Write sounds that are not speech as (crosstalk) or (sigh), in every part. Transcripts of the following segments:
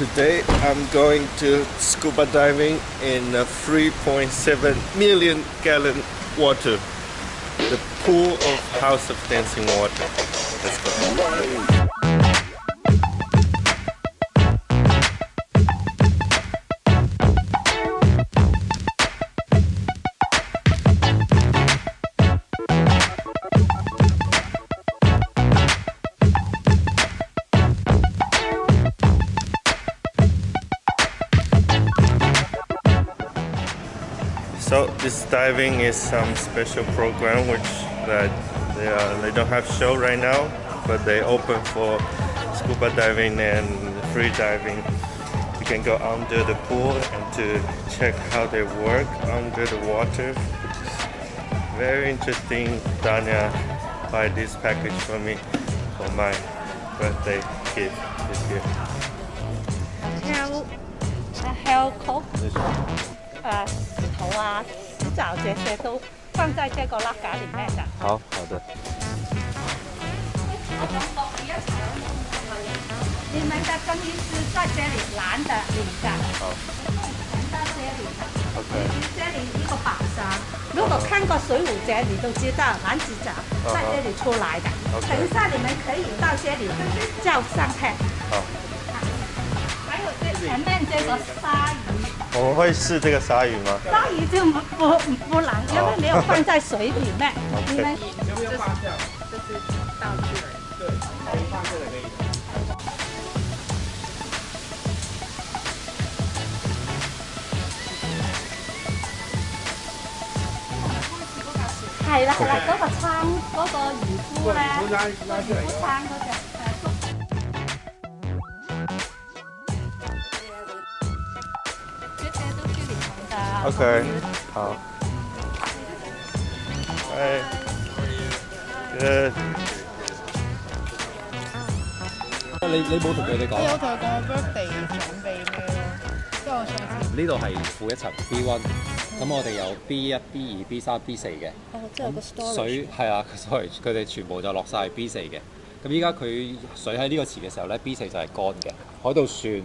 Today I'm going to scuba diving in a 3.7 million gallon water. The pool of House of Dancing Water. Let's go. So this diving is some special program which that they, uh, they don't have show right now, but they open for scuba diving and free diving. You can go under the pool and to check how they work under the water. Very interesting. Danya buy this package for me for my birthday gift this year. Hell, a hell coat. 呃石头啊、石藻这些都放在这个拉嘎里面的。好好的。你们的更衣是在这里蓝的、领的，好全到这里的。OK 这里一个宝箱，如果看过《水浒传》，你都知道男子角在这里出来的。等一下你们可以到这里照相片。好，还有这前面这个鲨鱼，我们会试这个鲨鱼吗？鲨鱼就不不不难，因为没有放在水里面。OK 你们要不要发票？这是道具。对，可以发票的可以。係啦係啦，嗰個撐嗰個漁夫咧，漁夫拉拉出嚟㗎撐嗰只。OK，好。哎，good。你你冇同佢哋講我有同佢講我 birthday 準備咩咯，即係我上次呢度係負一層 B one，咁我哋有 B 一、B 二、B 三、B 四嘅。哦，即係有個 storage。水係啊，sorry，佢哋全部就落晒 B 四嘅。咁依家佢水喺呢個池嘅時候咧，B 四就係乾嘅。海盜船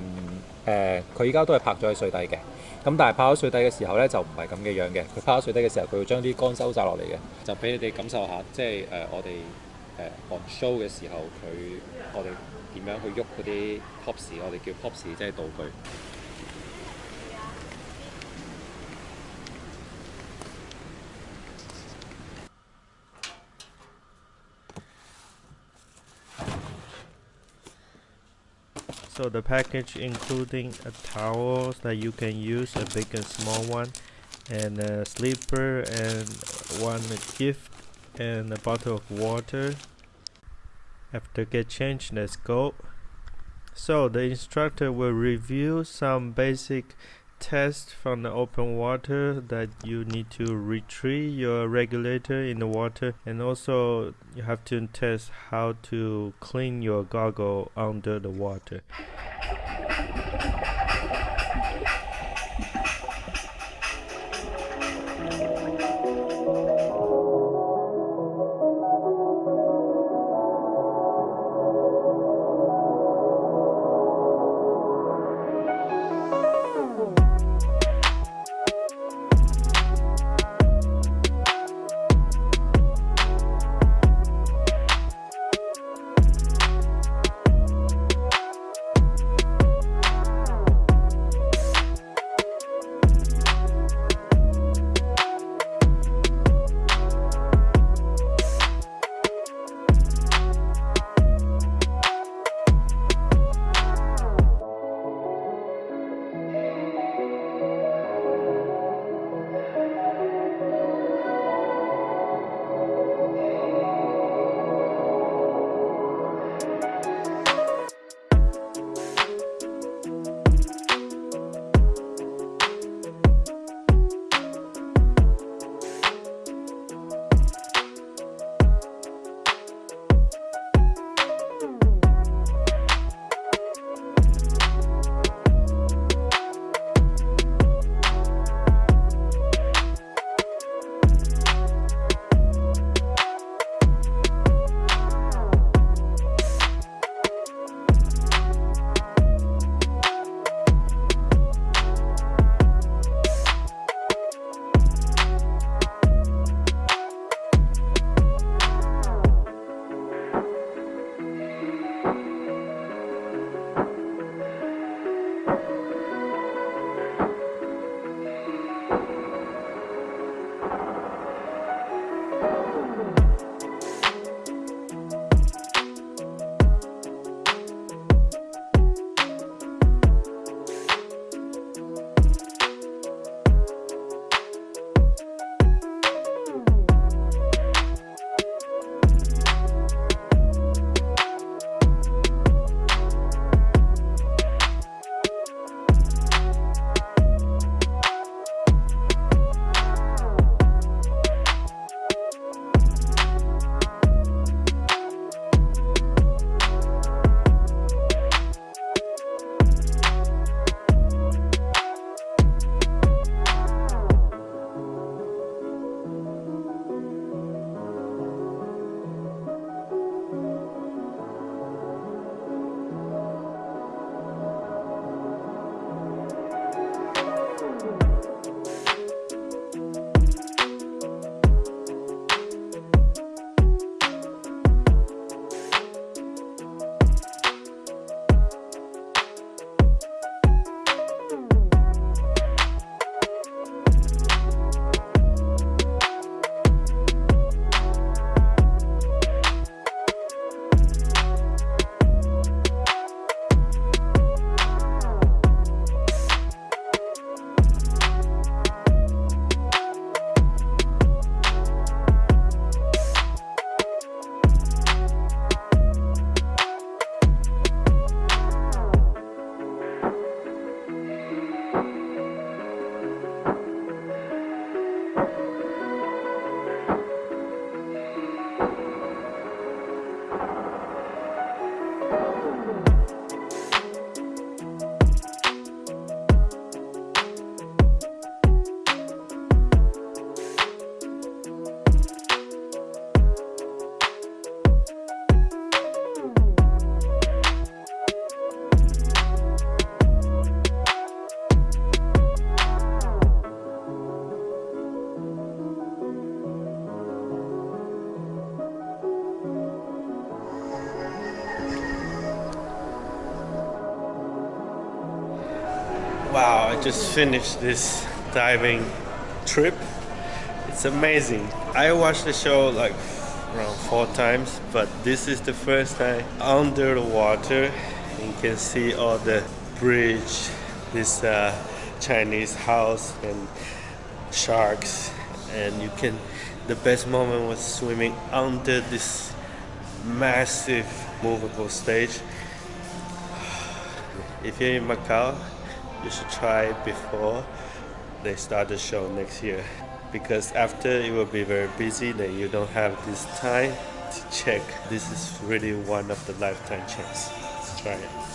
誒，佢依家都係拍咗喺水底嘅。咁但係拍咗水底嘅時候咧，就唔係咁嘅樣嘅。佢拍咗水底嘅時候，佢會將啲乾收晒落嚟嘅，就俾你哋感受下，即係誒、我哋誒 on show 嘅時候，佢我哋點樣去喐嗰啲 props，我哋叫 props 即係道具。 So the package including a towel that you can use, a big and small one, and a sleeper and one gift and a bottle of water. After get changed, let's go. So the instructor will review some basic tests from the open water that you need to retrieve your regulator in the water and also you have to test how to clean your goggle under the water. Wow, I just finished this diving trip. It's amazing. I watched the show like around four times, but this is the first time under the water. You can see all the bridge, this uh, Chinese house, and sharks. And you can. The best moment was swimming under this massive movable stage. (sighs) If you're in Macau, you should try before they start the show next year. Because after it will be very busy then you don't have this time to check. This is really one of the lifetime chance try it